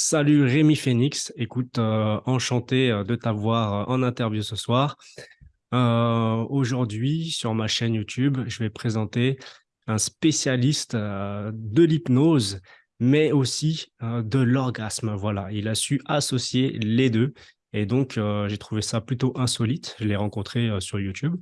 Salut Rémi Phoenix, écoute, euh, enchanté euh, de t'avoir euh, en interview ce soir. Aujourd'hui, sur ma chaîne YouTube, je vais présenter un spécialiste de l'hypnose, mais aussi de l'orgasme. Voilà, il a su associer les deux. Et donc, j'ai trouvé ça plutôt insolite. Je l'ai rencontré sur YouTube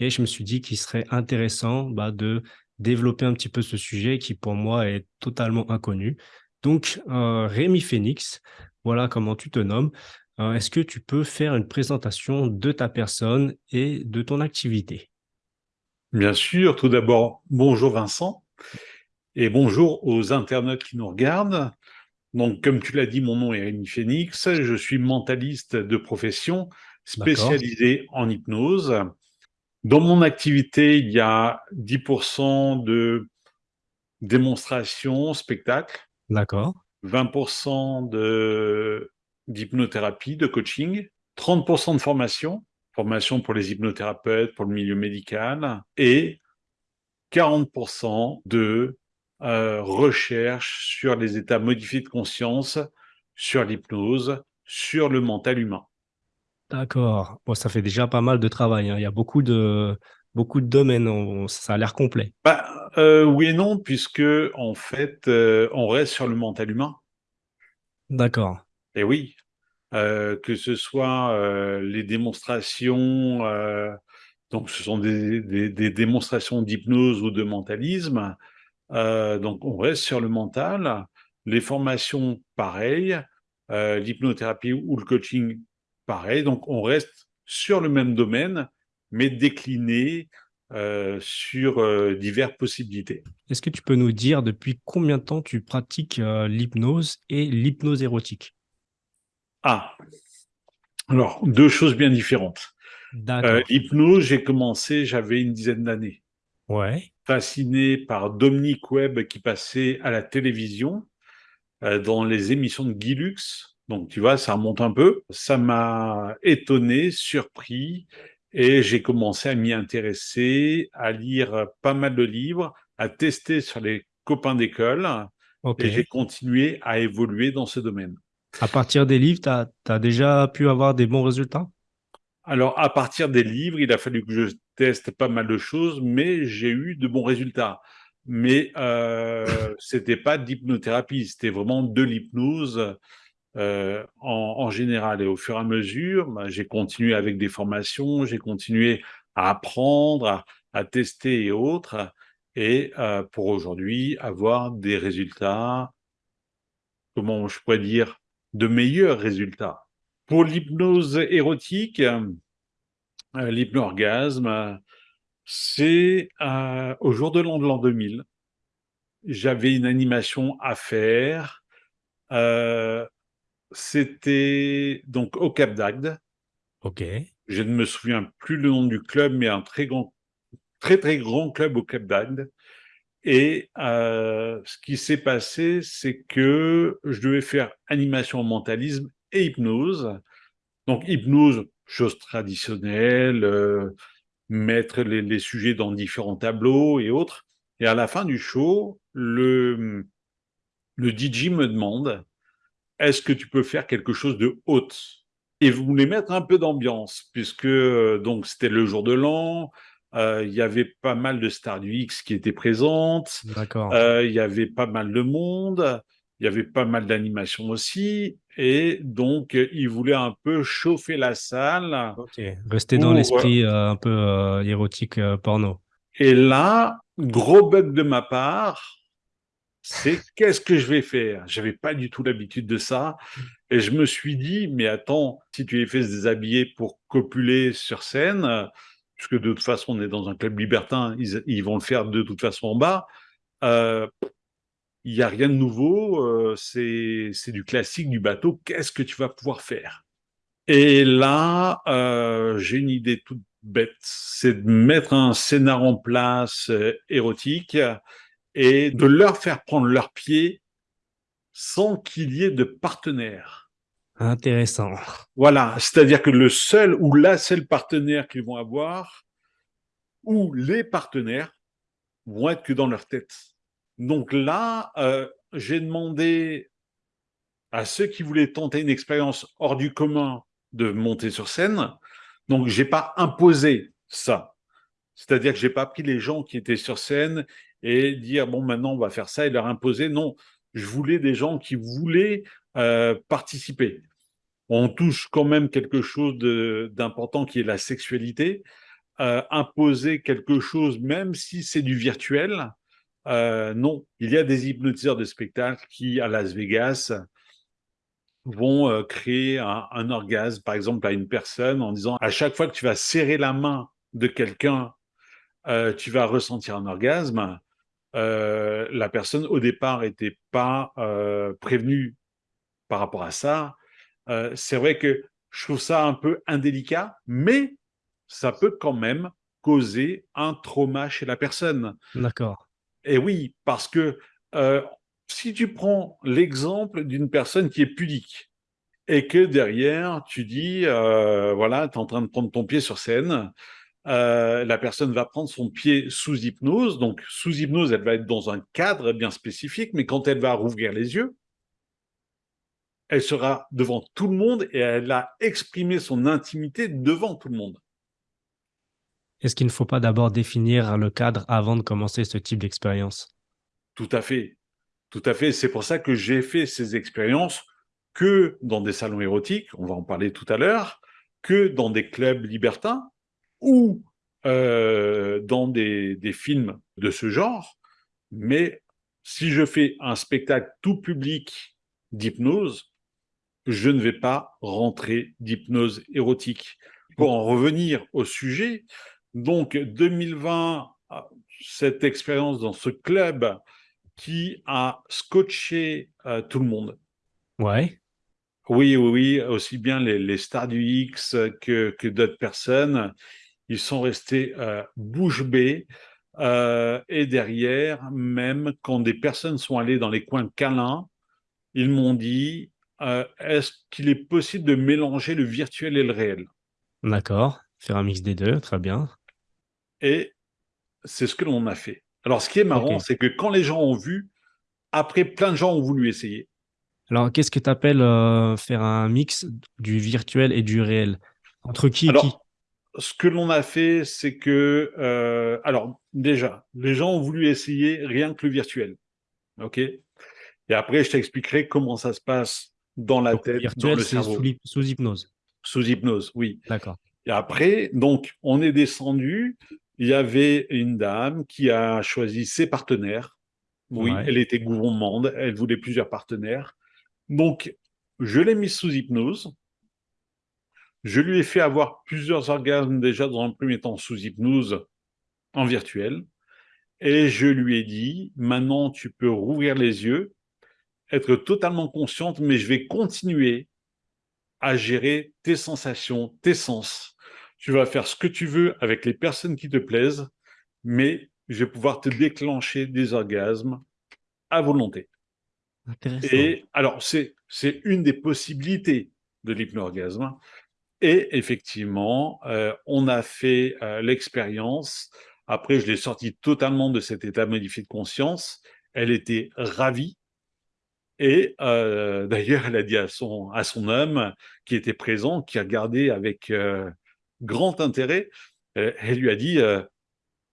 et je me suis dit qu'il serait intéressant bah, de développer un petit peu ce sujet qui, pour moi, est totalement inconnu. Donc, euh, Rémi Phoenix, voilà comment tu te nommes. Euh, Est-ce que tu peux faire une présentation de ta personne et de ton activité? Bien sûr, tout d'abord, bonjour Vincent et bonjour aux internautes qui nous regardent. Donc, comme tu l'as dit, mon nom est Rémi Phoenix, je suis mentaliste de profession spécialisé en hypnose. Dans mon activité, il y a 10% de démonstration, spectacle, d'accord, 20% de d'hypnothérapie, de coaching, 30% de formation, formation pour les hypnothérapeutes, pour le milieu médical, et 40% de euh, recherche sur les états modifiés de conscience, sur l'hypnose, sur le mental humain. d'accord. Bon, ça fait déjà pas mal de travail, hein. Il y a beaucoup de, beaucoup de domaines. On- ça a l'air complet. Bah, euh, oui et non, puisque en fait, euh, on reste sur le mental humain. D'accord, Et oui, euh, que ce soit les démonstrations, donc ce sont des, des- des démonstrations d'hypnose ou de mentalisme, donc on reste sur le mental. Les formations, pareil, l'hypnothérapie ou le coaching, pareil. Donc on reste sur le même domaine, mais décliné euh, sur euh, diverses possibilités. Est-ce que tu peux nous dire depuis combien de temps tu pratiques euh, l'hypnose et l'hypnose érotique? Ah, alors deux choses bien différentes. Euh, D'accord. hypnose, j'ai commencé, j'avais une dizaine d'années. Ouais, Fasciné par Dominique Webb qui passait à la télévision dans les émissions de Guy Lux. Donc, tu vois, ça remonte un peu. Ça m'a étonné, surpris, et j'ai commencé à m'y intéresser, à lire pas mal de livres, à tester sur les copains d'école, et j'ai continué à évoluer dans ce domaine. À partir des livres, tu as, déjà pu avoir des bons résultats? Alors, à partir des livres, il a fallu que je teste pas mal de choses, mais j'ai eu de bons résultats. Mais euh, c'était pas d'hypnothérapie, c'était vraiment de l'hypnose euh, en, en, général. Et au fur et à mesure, bah, j'ai continué avec des formations, j'ai continué à apprendre, à, à, tester et autres, et euh, pour aujourd'hui avoir des résultats, comment je pourrais dire, de meilleurs résultats. Pour l'hypnose érotique, euh, l'hypnorgasme, c'est euh, au jour de l'an de l'an 2000. J'avais une animation à faire. C'était donc au Cap d'Agde. Ok. Je ne me souviens plus le nom du club, mais un très grand, très très grand club au Cap d'Agde. Et euh, ce qui s'est passé, c'est que je devais faire animation mentalisme et hypnose. Donc hypnose, chose traditionnelle, euh, mettre les, les, sujets dans différents tableaux et autres. Et à la fin du show, le, le DJ me demande est-ce que tu peux faire quelque chose de haute Et vous voulez mettre un peu d'ambiance, puisque donc c'était le jour de l'an, euh, il y avait pas mal de stars du X qui étaient présentes, euh, il y avait pas mal de monde, il y avait pas mal d'animations aussi, et donc il voulait un peu chauffer la salle. Rester dans l'esprit euh, un peu euh, érotique euh, porno. Et là, gros bug de ma part, c'est qu'est-ce que je vais faire? J'avais pas du tout l'habitude de ça. Et je me suis dit, mais attends, si tu les fais se déshabiller pour copuler sur scène, puisque de toute façon, on est dans un club libertin, ils, vont le faire de toute façon en bas, euh, il n'y a rien de nouveau, euh, c'est du classique du bateau, qu'est-ce que tu vas pouvoir faire? Et là, euh, j'ai une idée toute bête, c'est de mettre un scénar en place euh, érotique, et de leur faire prendre leurs pieds sans qu'il y ait de partenaire. Intéressant. Voilà, c'est-à-dire que le seul ou la seule partenaire qu'ils vont avoir, ou les partenaires, vont être que dans leur tête. Donc là, euh, j'ai demandé à ceux qui voulaient tenter une expérience hors du commun de monter sur scène. Donc, j'ai pas imposé ça. C'est-à-dire que j'ai pas pris les gens qui étaient sur scène et dire bon maintenant on va faire ça et leur imposer. Non, je voulais des gens qui voulaient euh, participer. On touche quand même quelque chose d'important qui est la sexualité. Euh, imposer quelque chose, même si c'est du virtuel, euh, non. Il y a des hypnotiseurs de spectacle qui, à Las Vegas, vont créer un, un, orgasme, par exemple, à une personne en disant à chaque fois que tu vas serrer la main de quelqu'un, tu vas ressentir un orgasme. Euh, la personne au départ n'était pas euh, prévenue par rapport à ça. Euh, c'est vrai que je trouve ça un peu indélicat, mais ça peut quand même causer un trauma chez la personne. D'accord. Et oui, parce que si tu prends l'exemple d'une personne qui est pudique et que derrière tu dis, voilà, tu es en train de prendre ton pied sur scène, euh, la personne va prendre son pied sous hypnose. Donc, sous hypnose, elle va être dans un cadre bien spécifique, mais quand elle va rouvrir les yeux, elle sera devant tout le monde et elle a exprimé son intimité devant tout le monde. Est-ce qu'il ne faut pas d'abord définir le cadre avant de commencer ce type d'expérience? Tout à fait. Tout à fait. C'est pour ça que j'ai fait ces expériences que dans des salons érotiques, on va en parler tout à l'heure, que dans des clubs libertins, ou euh, dans des, films de ce genre, mais si je fais un spectacle tout public d'hypnose, je ne vais pas rentrer d'hypnose érotique. Pour en revenir au sujet, donc 2020, cette expérience dans ce club qui a scotché euh, tout le monde. Ouais. Oui, oui, oui, aussi bien les, stars du X que, que d'autres personnes ils sont restés euh, bouche bée. Euh, et derrière, même quand des personnes sont allées dans les coins câlins, ils m'ont dit euh, est-ce qu'il est possible de mélanger le virtuel et le réel? D'accord, faire un mix des deux, très bien. Et c'est ce que l'on a fait. Alors, ce qui est marrant, c'est que quand les gens ont vu, après, plein de gens ont voulu essayer. Alors, qu'est-ce que tu appelles faire un mix du virtuel et du réel? Entre qui et qui? Ce que l'on a fait, c'est que, euh, alors déjà, les gens ont voulu essayer rien que le virtuel, ok? Et après, je t'expliquerai comment ça se passe dans la tête, dans le cerveau. Sous, sous hypnose. Sous hypnose, oui. D'accord. Et après, donc, on est descendu. Il y avait une dame qui a choisi ses partenaires. Oui, elle était gourmande, elle voulait plusieurs partenaires. Donc, je l'ai mise sous hypnose. Je lui ai fait avoir plusieurs orgasmes déjà dans un premier temps sous hypnose en virtuel. Et je lui ai dit, maintenant tu peux rouvrir les yeux, être totalement consciente, mais je vais continuer à gérer tes sensations, tes sens. Tu vas faire ce que tu veux avec les personnes qui te plaisent, mais je vais pouvoir te déclencher des orgasmes à volonté. Et alors, c'est une des possibilités de l'hypnorgasme. Et effectivement, euh, on a fait euh, l'expérience. Après, je l'ai sortie totalement de cet état modifié de conscience. Elle était ravie. Et euh, d'ailleurs, elle a dit à son, à son homme qui était présent, qui a regardé avec grand intérêt, elle lui a dit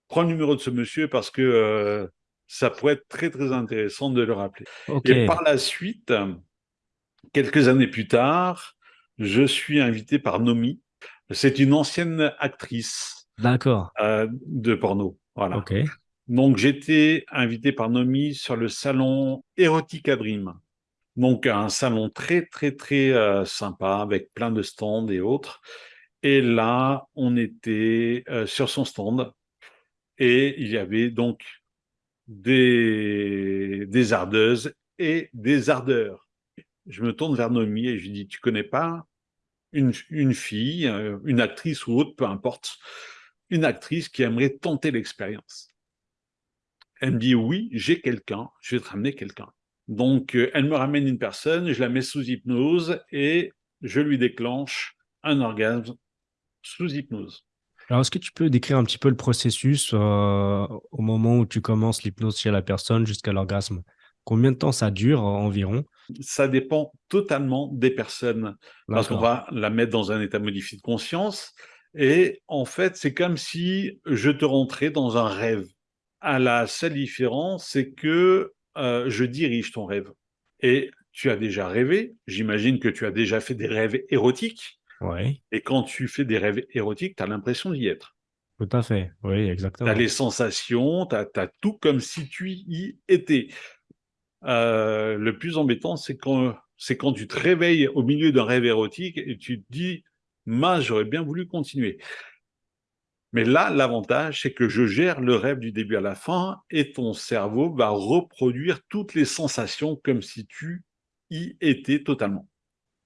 Prends le numéro de ce monsieur parce que ça pourrait être très, très intéressant de le rappeler. Et par la suite, quelques années plus tard, je suis invité par Nomi. C'est une ancienne actrice D'accord. Euh, de porno. Voilà. Donc, j'étais invité par Nomi sur le salon Erotica Dream. Donc, un salon très, très, très euh, sympa avec plein de stands et autres. Et là, on était euh, sur son stand et il y avait donc des, des ardeuses et des ardeurs. Je me tourne vers Nomi et je lui dis, tu connais pas une, fille, euh, une actrice ou autre, peu importe, une actrice qui aimerait tenter l'expérience. Elle me dit oui, j'ai quelqu'un, je vais te ramener quelqu'un. Donc, euh, elle me ramène une personne, je la mets sous hypnose et je lui déclenche un orgasme sous hypnose. Alors, est-ce que tu peux décrire un petit peu le processus euh, au moment où tu commences l'hypnose chez la personne jusqu'à l'orgasme? Combien de temps ça dure environ? Ça dépend totalement des personnes. Parce qu'on va la mettre dans un état modifié de conscience. Et en fait, c'est comme si je te rentrais dans un rêve. À la seule différence, c'est que euh, je dirige ton rêve. Et tu as déjà rêvé. J'imagine que tu as déjà fait des rêves érotiques. Oui, Et quand tu fais des rêves érotiques, tu as l'impression d'y être. tout à fait. Oui, Tu as exactement. les sensations, tu as, tout comme si tu y étais. Euh, le plus embêtant, c'est quand, c'est quand tu te réveilles au milieu d'un rêve érotique et tu te dis, mince, j'aurais bien voulu continuer. Mais là, l'avantage, c'est que je gère le rêve du début à la fin et ton cerveau va reproduire toutes les sensations comme si tu y étais totalement.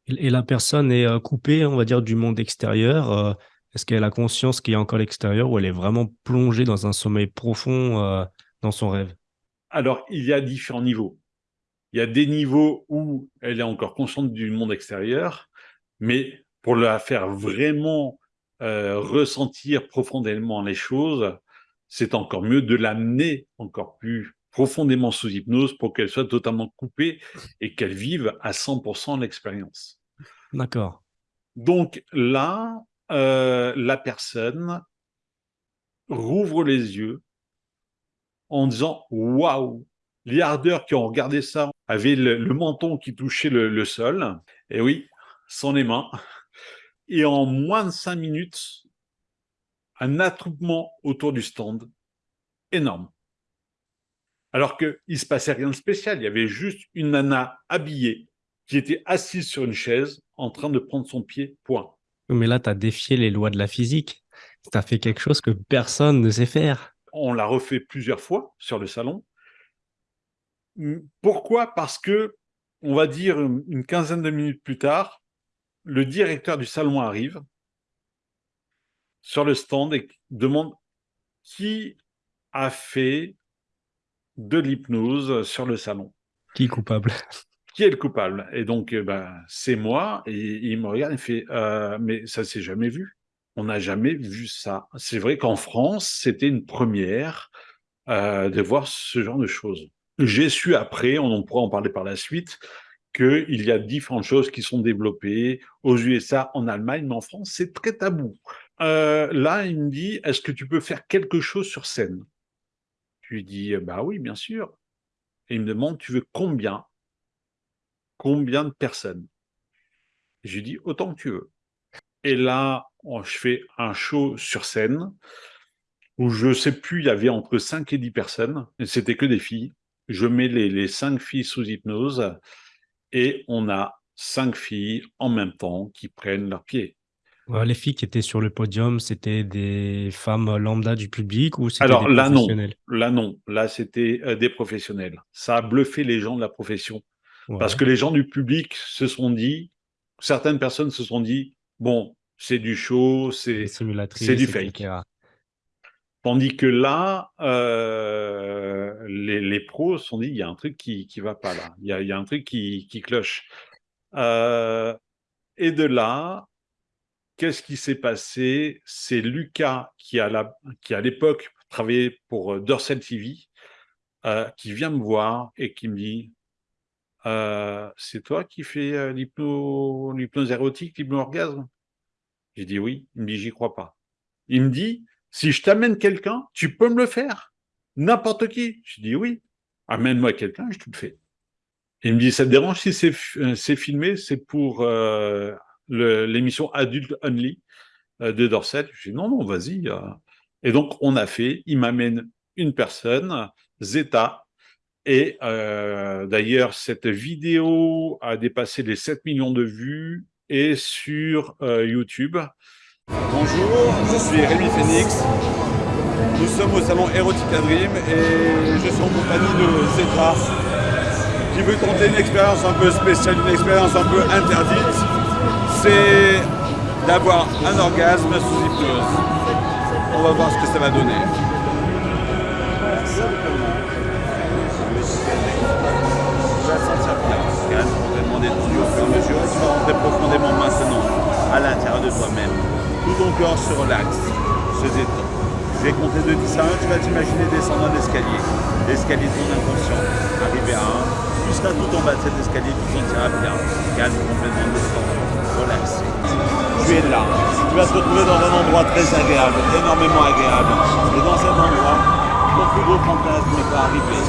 Et la personne est euh, coupée, on va dire, du monde extérieur. euh, Est-ce qu'elle a conscience qu'il y a encore l'extérieur ou elle est vraiment plongée dans un sommeil profond dans son rêve? Alors, il y a différents niveaux. Il y a des niveaux où elle est encore consciente du monde extérieur, mais pour la faire vraiment euh, ressentir profondément les choses, c'est encore mieux de l'amener encore plus profondément sous hypnose pour qu'elle soit totalement coupée et qu'elle vive à 100% l'expérience. D'accord. Donc là, euh, la personne rouvre les yeux en disant waouh, les ardeurs qui ont regardé ça avaient le, le menton qui touchait le, le, sol. Et oui, sans les mains. Et en moins de cinq minutes, un attroupement autour du stand énorme. Alors qu'il ne se passait rien de spécial. Il y avait juste une nana habillée qui était assise sur une chaise en train de prendre son pied, point. Mais là, tu as défié les lois de la physique. Tu as fait quelque chose que personne ne sait faire. On l'a refait plusieurs fois sur le salon. Pourquoi Parce que, on va dire une quinzaine de minutes plus tard, le directeur du salon arrive sur le stand et demande qui a fait de l'hypnose sur le salon. Qui est coupable? Qui est le coupable? Et donc, ben, c'est moi. Et il me regarde et fait euh, Mais ça s'est jamais vu. On n'a jamais vu ça. C'est vrai qu'en France, c'était une première euh, de voir ce genre de choses. J'ai su après, on pourra en parler par la suite, qu'il y a différentes choses qui sont développées aux USA, en Allemagne, mais en France, c'est très tabou. Euh, là, il me dit, est-ce que tu peux faire quelque chose sur scène? Je lui dis, bah oui, bien sûr. Et il me demande, tu veux combien? Combien de personnes? Je lui dis, autant que tu veux. Et là, je fais un show sur scène où je sais plus, il y avait entre 5 et 10 personnes, et c'était que des filles. Je mets les, les 5 filles sous hypnose et on a 5 filles en même temps qui prennent leurs pieds. Les filles qui étaient sur le podium, c'était des femmes lambda du public ou c'était Alors des là non, là non, là c'était euh, des professionnels. Ça a bluffé les gens de la profession Ouais. parce que les gens du public se sont dit, certaines personnes se sont dit, bon, c'est du show, c'est du etc. Tandis que là, euh, les, pros se sont dit, il y a un truc qui qui va pas là, il y a, y a un truc qui, qui cloche. Euh, et de là, qu'est-ce qui s'est passé? C'est Lucas qui à l'époque travaillait pour Dorsal TV, euh, qui vient me voir et qui me dit, euh, c'est toi qui fais euh, l'hypno, l'hypnose érotique, l'hypno-orgasme? J'ai dit oui. Il me dit, j'y crois pas. Il me dit, si je t'amène quelqu'un, tu peux me le faire N'importe qui. Je dis oui. Amène-moi quelqu'un, je te le fais. Il me dit, ça te dérange si c'est, c'est filmé? C'est pour euh, l'émission Adult Only euh, de Dorset. Je dis non, non, vas-y. Euh. Et donc, on a fait. Il m'amène une personne, Zeta. Et euh, d'ailleurs, cette vidéo a dépassé les 7 millions de vues et sur euh, YouTube. Bonjour, je suis Rémi Phoenix. Nous sommes au salon Erotica Dream et je suis en compagnie de Zeta qui veut tenter une expérience un peu spéciale, une expérience un peu interdite. C'est d'avoir un orgasme sous hypnose. On va voir ce que ça va donner. Profondément maintenant à l'intérieur de toi-même. Tout ton corps se relaxe, se détend. Je vais compter de 10 à 1, tu vas t'imaginer descendre un escalier. L'escalier de ton inconscient. Arriver à 1, tu seras tout en bas de cet escalier, tu sentiras bien. Calme complètement descendre, relaxé. Tu es là. Tu vas te retrouver dans un endroit très agréable, énormément agréable. Et dans cet endroit, ton plus gros fantasme n'est pas arrivé.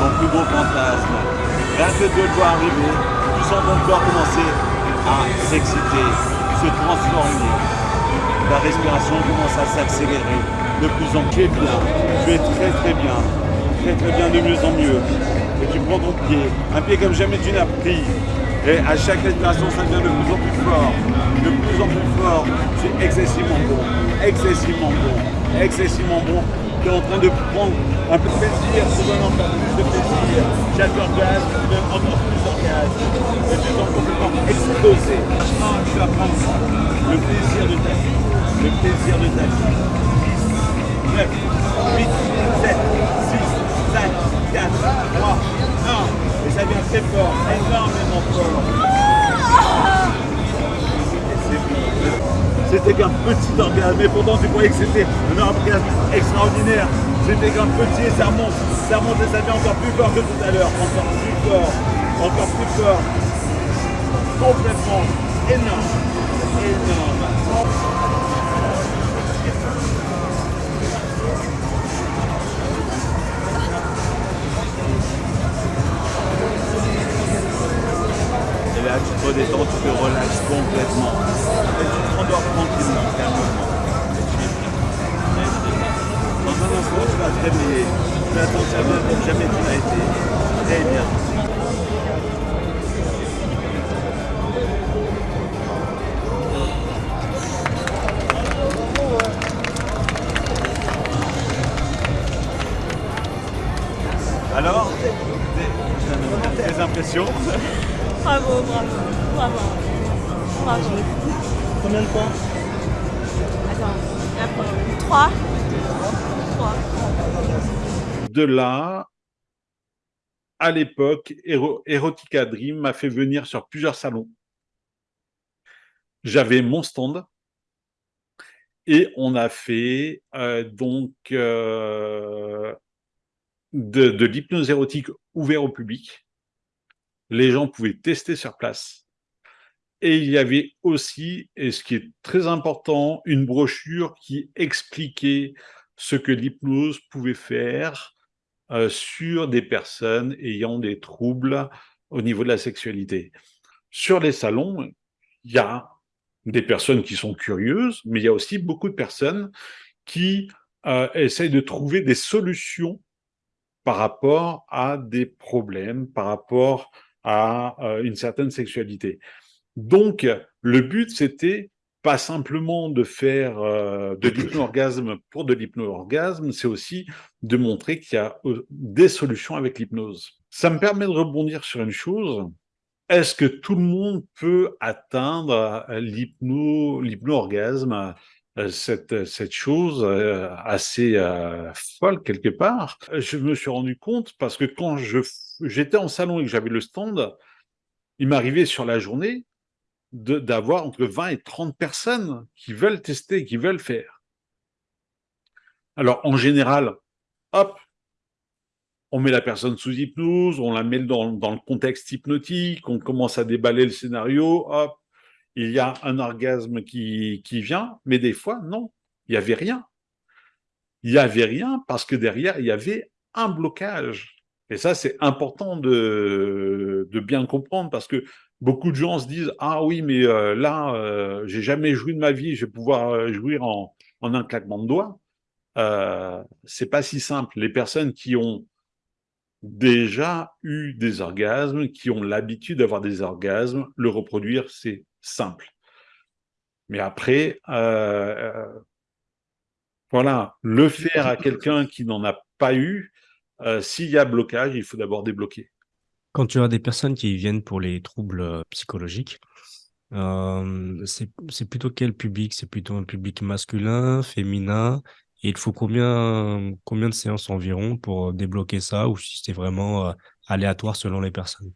Ton plus gros fantasme, rien que de le voir arriver, tu sens ton corps commencer à s'exciter, se transformer. La respiration commence à s'accélérer de plus en plus bien. Tu es très très bien, très très bien, de mieux en mieux. Et tu prends ton pied, un pied comme jamais tu n'as pris. Et à chaque respiration, ça devient de plus en plus fort, de plus en plus fort. C'est excessivement bon, excessivement bon, excessivement bon. Tu es en train de prendre un peu de plaisir, tu donnes encore plus de plaisir. Chaque orgasme tu donne encore plus d'orgasme. Et tu sens complètement explosé. Ah, tu vas prendre le plaisir de ta vie, le plaisir de ta vie. 9, 8, 7, 6, 5, 4, 3, 1. Et ça devient très fort, énormément fort. C'était qu'un petit orgasme, mais pourtant tu croyais que c'était un orgasme extraordinaire. C'était qu'un petit et ça remonte, ça remonte et ça devient encore plus fort que tout à l'heure, encore plus fort, encore plus fort. Complètement énorme, énorme. De là, à l'époque, Ero- Erotica Dream m'a fait venir sur plusieurs salons. J'avais mon stand et on a fait euh, donc euh, de, de l'hypnose érotique ouvert au public. Les gens pouvaient tester sur place. Et il y avait aussi, et ce qui est très important, une brochure qui expliquait ce que l'hypnose pouvait faire euh, sur des personnes ayant des troubles au niveau de la sexualité. Sur les salons, il y a des personnes qui sont curieuses, mais il y a aussi beaucoup de personnes qui euh, essayent de trouver des solutions par rapport à des problèmes, par rapport à euh, une certaine sexualité. Donc, le but, c'était pas simplement de faire euh, de l'hypno-orgasme pour de l'hypno-orgasme, c'est aussi de montrer qu'il y a euh, des solutions avec l'hypnose. Ça me permet de rebondir sur une chose. Est-ce que tout le monde peut atteindre euh, l'hypno, l'hypno-orgasme, cette, cette chose assez euh, folle quelque part? Je me suis rendu compte parce que quand j'étais en salon et que j'avais le stand, il m'arrivait sur la journée d'avoir entre 20 et 30 personnes qui veulent tester, qui veulent faire. Alors, en général, hop, on met la personne sous hypnose, on la met dans, dans le contexte hypnotique, on commence à déballer le scénario, hop, il y a un orgasme qui, qui vient, mais des fois, non, il n'y avait rien. Il n'y avait rien parce que derrière, il y avait un blocage. Et ça, c'est important de, de bien comprendre parce que beaucoup de gens se disent ah oui mais euh, là euh, j'ai jamais joui de ma vie je vais pouvoir euh, jouir en, un claquement de doigts euh, c'est pas si simple. Les personnes qui ont déjà eu des orgasmes qui ont l'habitude d'avoir des orgasmes le reproduire c'est simple. Mais après voilà. Le faire à quelqu'un qui n'en a pas eu s'il y a blocage il faut d'abord débloquer Quand tu as des personnes qui viennent pour les troubles euh, psychologiques, euh, c'est plutôt quel public? C'est plutôt un public masculin, féminin? Et il faut combien, combien de séances environ pour débloquer ça ou si c'est vraiment euh, aléatoire selon les personnes?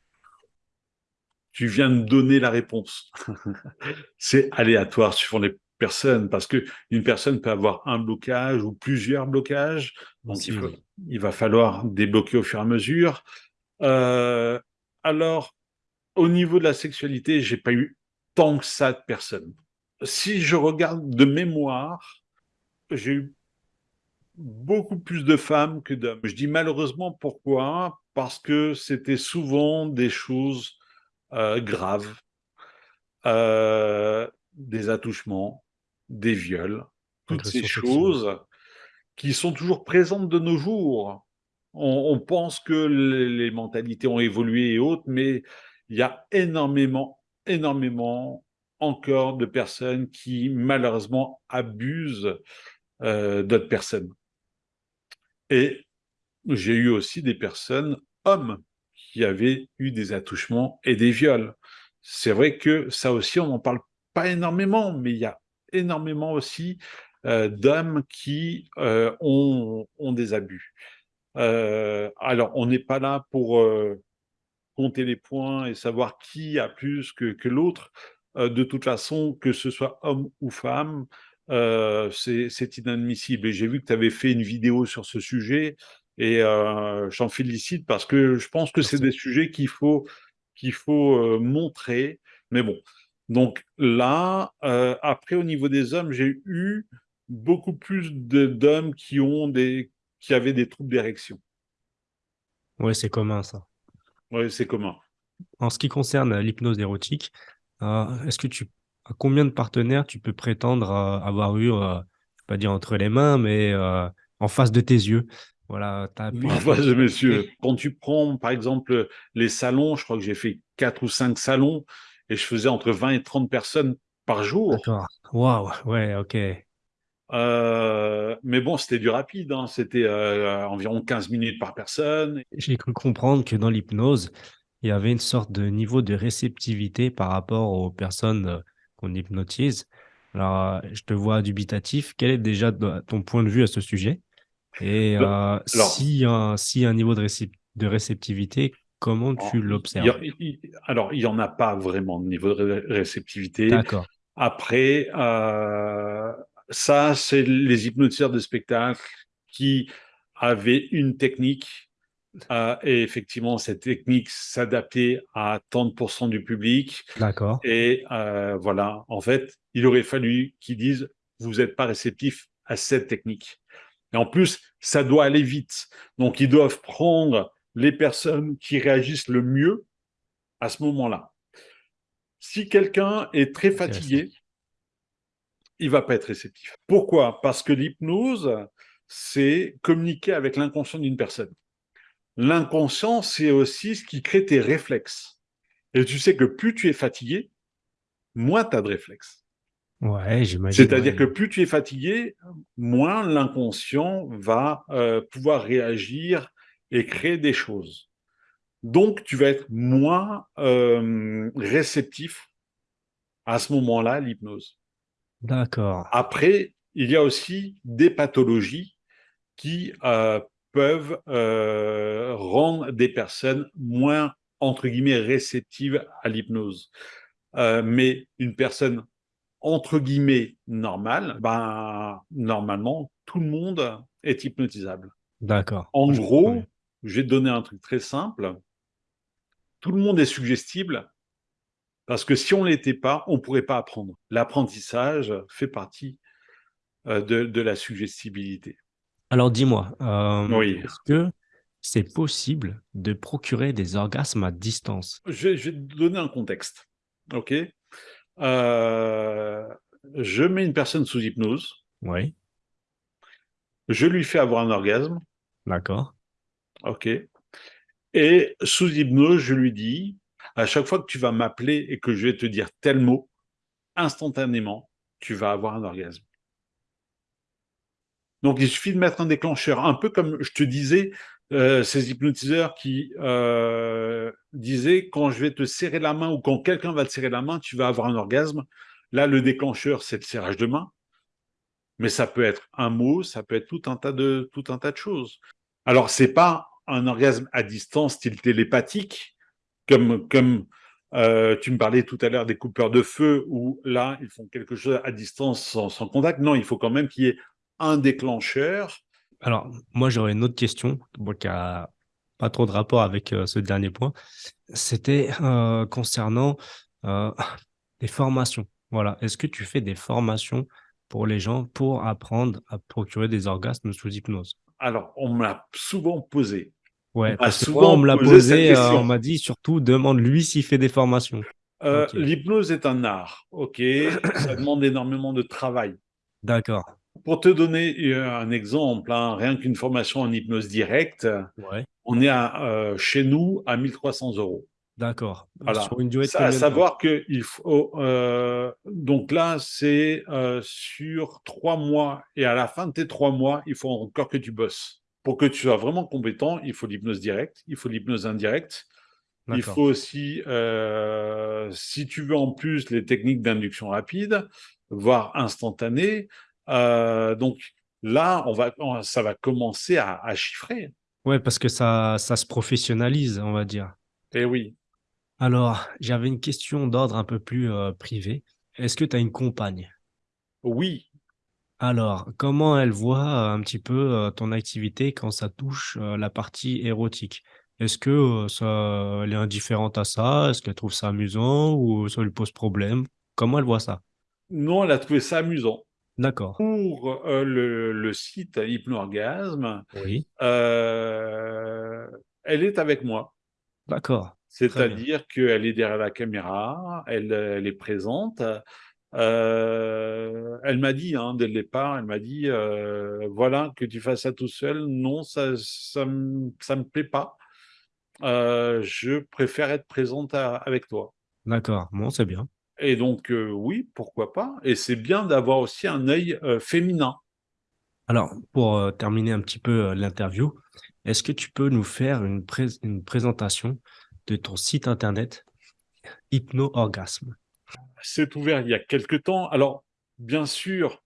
tu viens de donner la réponse. c'est aléatoire suivant les personne, parce que une personne peut avoir un blocage ou plusieurs blocages, donc il, faut, il, va falloir débloquer au fur et à mesure. Euh, alors, au niveau de la sexualité, j'ai pas eu tant que ça de personnes. Si je regarde de mémoire, j'ai eu beaucoup plus de femmes que d'hommes. Je dis malheureusement pourquoi? Parce que c'était souvent des choses euh, graves, euh, des attouchements, des viols, toutes ces choses qui sont toujours présentes de nos jours. On, pense que les, mentalités ont évolué et autres, mais il y a énormément, énormément encore de personnes qui malheureusement abusent euh, d'autres personnes. Et j'ai eu aussi des personnes, hommes, qui avaient eu des attouchements et des viols. C'est vrai que ça aussi, on n'en parle pas énormément, mais il y a énormément aussi euh, d'hommes qui euh, ont, des abus. Euh, alors, on n'est pas là pour compter les points et savoir qui a plus que, que l'autre. de toute façon, que ce soit homme ou femme, c'est inadmissible. Et j'ai vu que tu avais fait une vidéo sur ce sujet et j'en félicite parce que je pense que c'est des sujets qu'il faut, qu'il faut montrer. Mais bon, donc là, après au niveau des hommes, j'ai eu beaucoup plus d'hommes qui ont des qui avaient des troubles d'érection. Oui, c'est commun ça. Oui, c'est commun. En ce qui concerne l'hypnose érotique, est-ce que tu à combien de partenaires tu peux prétendre avoir eu, euh, pas dire entre les mains, mais euh, en face de tes yeux? Voilà, en face de mes yeux. Quand tu prends, par exemple, les salons, je crois que j'ai fait quatre ou cinq salons et je faisais entre 20 et 30 personnes par jour. D'accord. Waouh, ouais, ok. Euh, mais bon, c'était du rapide, hein. c'était environ 15 minutes par personne. J'ai cru comprendre que dans l'hypnose, il y avait une sorte de niveau de réceptivité par rapport aux personnes qu'on hypnotise. Alors, je te vois dubitatif. Quel est déjà ton point de vue à ce sujet? Et euh, si, un, si un niveau de, de réceptivité, comment tu l'observes? Alors, il n'y en a pas vraiment de niveau de réceptivité. D'accord. Après, euh, ça, c'est les hypnotiseurs de spectacle qui avaient une technique euh, et effectivement, cette technique s'adaptait à 30% du public. D'accord. Et euh, voilà, en fait, il aurait fallu qu'ils disent, vous n'êtes pas réceptif à cette technique. Et en plus, ça doit aller vite. Donc, ils doivent prendre les personnes qui réagissent le mieux à ce moment-là. Si quelqu'un est très fatigué, il va pas être réceptif. Pourquoi? Parce que l'hypnose, c'est communiquer avec l'inconscient d'une personne. L'inconscient, c'est aussi ce qui crée tes réflexes. Et tu sais que plus tu es fatigué, moins tu as de réflexes. Ouais, j'imagine. C'est-à-dire que plus tu es fatigué, moins l'inconscient va euh, pouvoir réagir et créer des choses. Donc, tu vas être moins euh, réceptif à ce moment-là l'hypnose. D'accord. Après, il y a aussi des pathologies qui euh, peuvent euh, rendre des personnes moins, entre guillemets, réceptives à l'hypnose. Euh, mais une personne, entre guillemets, normale, ben, normalement, tout le monde est hypnotisable. D'accord. En gros, je vais te donner un truc très simple. Tout le monde est suggestible parce que si on ne l'était pas, on ne pourrait pas apprendre. L'apprentissage fait partie euh, de la suggestibilité. Alors dis-moi, euh, est-ce que c'est possible de procurer des orgasmes à distance? Je vais, te donner un contexte. Ok? Euh, je mets une personne sous hypnose. Oui. Je lui fais avoir un orgasme. D'accord. Ok. Et sous hypnose, je lui dis, à chaque fois que tu vas m'appeler et que je vais te dire tel mot, instantanément, tu vas avoir un orgasme. Donc, il suffit de mettre un déclencheur, un peu comme je te disais, euh, ces hypnotiseurs qui euh, disaient quand je vais te serrer la main ou quand quelqu'un va te serrer la main, tu vas avoir un orgasme. Là, le déclencheur, c'est le serrage de main, mais ça peut être un mot, ça peut être tout un tas de tout un tas de choses. Alors, c'est pas un orgasme à distance style télépathique, comme comme Euh, tu me parlais tout à l'heure des coupeurs de feu où là, ils font quelque chose à distance sans, sans contact. Non, il faut quand même qu'il y ait un déclencheur. Alors, moi, j'aurais une autre question bon, qui a pas trop de rapport avec euh, ce dernier point. C'était euh, concernant des formations. Voilà. Est-ce que tu fais des formations pour les gens pour apprendre à procurer des orgasmes sous hypnose? Alors, on me l'a souvent posé. Ouais, m'a parce que souvent moi, on me l'a posé euh, on m'a dit surtout demande-lui s'il fait des formations. Euh. L'hypnose est un art, ok Ça demande énormément de travail. D'accord. Pour te donner euh, un exemple, hein, rien qu'une formation en hypnose directe, Ouais. on est à, euh, chez nous à 1300 euros. D'accord. Voilà. Sur une durée de Ça- combien à savoir que il faut euh, donc là c'est sur trois mois et à la fin de tes trois mois il faut encore que tu bosses pour que tu sois vraiment compétent il faut l'hypnose directe il faut l'hypnose indirecte il faut aussi euh, si tu veux en plus les techniques d'induction rapide voire instantanée euh, donc là on va on- ça va commencer à, à chiffrer Ouais, parce que ça, ça se professionnalise, on va dire. et oui Alors, j'avais une question d'ordre un peu plus euh, privé. Est-ce que tu as une compagne? oui Alors, comment elle voit un petit peu ton activité quand ça touche la partie érotique? Est-ce que ça, elle est indifférente à ça? Est-ce qu'elle trouve ça amusant ou ça lui pose problème? Comment elle voit ça? non elle a trouvé ça amusant D'accord. pour euh, le, le site Hypnorgasme, Oui. euh, elle est avec moi. D'accord. Très bien. C'est-à-dire qu'elle est derrière la caméra, elle, elle est présente. Euh, elle m'a dit, hein, dès le départ, elle m'a dit, euh, voilà, que tu fasses ça tout seul, non, ça, ça, me- ça me plaît pas. Euh, je préfère être présente à- avec toi. D'accord. Bon, c'est bien. Et donc, oui, pourquoi pas. Et c'est bien d'avoir aussi un œil féminin. Alors, pour terminer un petit peu l'interview, est-ce que tu peux nous faire une, une présentation de ton site internet Hypno-Orgasme? C'est ouvert il y a quelque temps. Alors, bien sûr,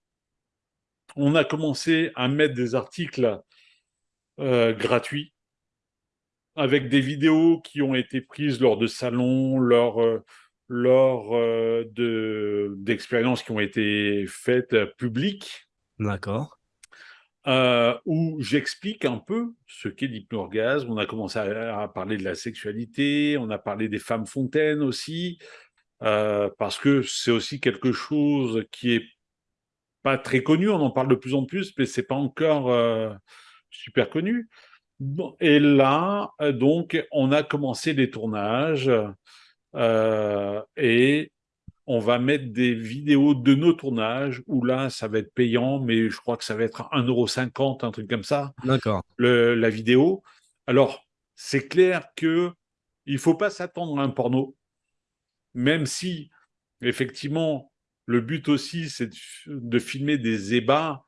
on a commencé à mettre des articles euh, gratuits avec des vidéos qui ont été prises lors de salons, lors, euh, lors euh, de- d'expériences qui ont été faites publiques, D'accord. euh, où j'explique un peu ce qu'est l'hypnorgasme. On a commencé à, à parler de la sexualité, on a parlé des femmes fontaines aussi, euh, parce que c'est aussi quelque chose qui est pas très connu, on en parle de plus en plus, mais c'est pas encore euh, super connu. Et là, euh, donc, on a commencé les tournages euh, et on va mettre des vidéos de nos tournages où là, ça va être payant, mais je crois que ça va être 1,50€, un truc comme ça, D'accord. la vidéo. Alors, c'est clair que il faut pas s'attendre à un porno, même si, effectivement, le but aussi, c'est de, de filmer des ébats,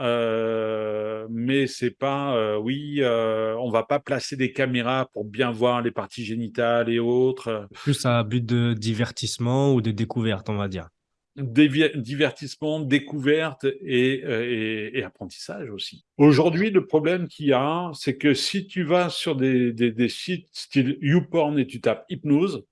euh, mais c'est pas, euh, oui, euh, on va pas placer des caméras pour bien voir les parties génitales et autres. Plus à but de divertissement ou de découverte, on va dire. Dévi- divertissement, découverte et, euh, et- et apprentissage aussi. Aujourd'hui, le problème qu'il y a, c'est que si tu vas sur des, des- des sites style YouPorn et tu tapes hypnose,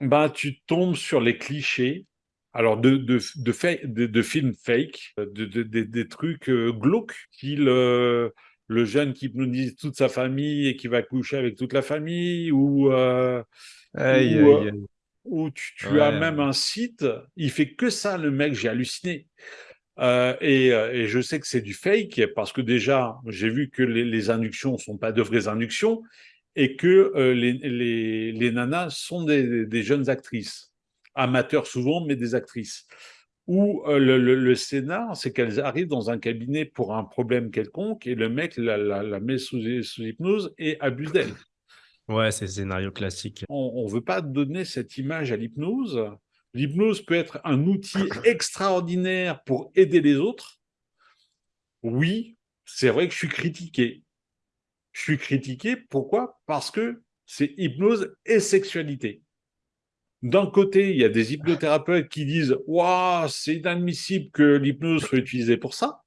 bah, tu tombes sur les clichés. Alors, de, de, de, de- de films fake, de- des trucs euh, glauques, style euh, le jeune qui hypnotise toute sa famille et qui va coucher avec toute la famille, ou, euh, Aïe, ou, aïe, euh, aïe. où tu, tu Ouais, as même un site, il fait que ça, le mec, j'ai halluciné. Euh, et, euh, et je sais que c'est du fake parce que déjà, j'ai vu que les, les inductions sont pas de vraies inductions et que euh, les, les, les nanas sont des, des jeunes actrices, amateurs souvent, mais des actrices. Ou euh, le, le, le scénar, c'est qu'elles arrivent dans un cabinet pour un problème quelconque et le mec la, la, la met sous, sous hypnose et abuse d'elle Ouais, c'est le scénario classique. on ne veut pas donner cette image à l'hypnose. L'hypnose peut être un outil extraordinaire pour aider les autres. Oui, c'est vrai que je suis critiqué. Je suis critiqué, pourquoi? Parce que c'est hypnose et sexualité. D'un côté, il y a des hypnothérapeutes qui disent Waouh, c'est inadmissible que l'hypnose soit utilisée pour ça.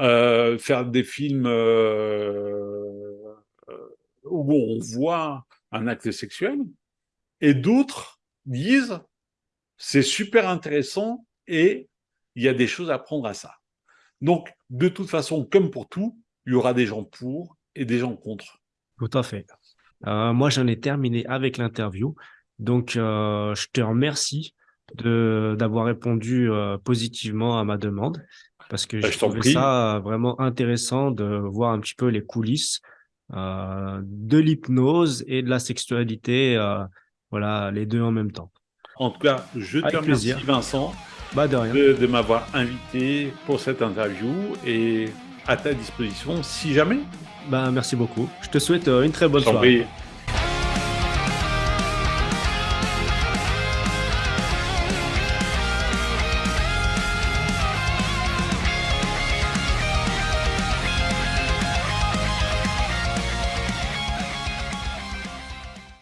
Euh, faire des films euh, euh, où on voit un acte sexuel. Et d'autres disent, c'est super intéressant et il y a des choses à prendre à ça. Donc, de toute façon, comme pour tout, il y aura des gens pour et des gens contre. Tout à fait. Euh, moi, j'en ai terminé avec l'interview. Donc, euh, je te remercie d'avoir répondu euh, positivement à ma demande parce que Bah, j'ai je prie. ça vraiment intéressant de voir un petit peu les coulisses de l'hypnose et de la sexualité, voilà, les deux en même temps. En tout cas, je te Avec remercie, plaisir. Vincent, Bah de, de m'avoir invité pour cette interview et à ta disposition si jamais. Bah merci beaucoup. Je te souhaite euh, une très bonne soirée. prie.